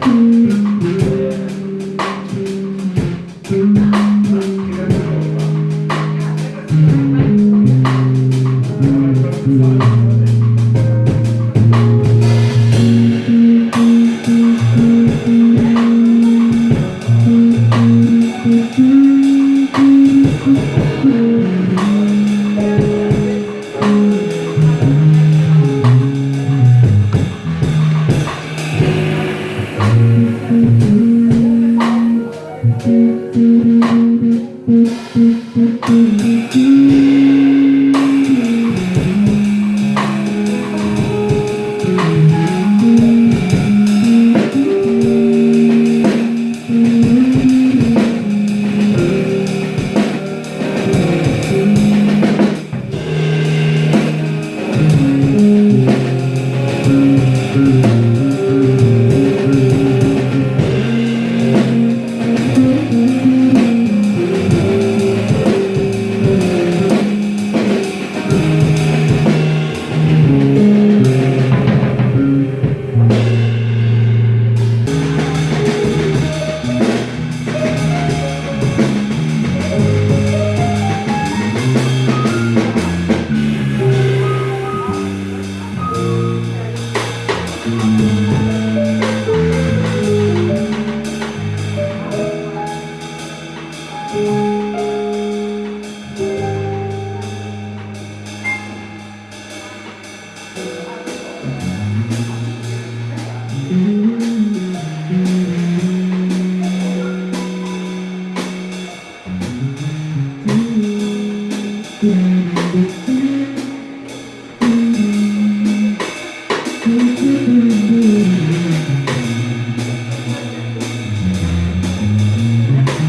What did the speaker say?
Mm. You.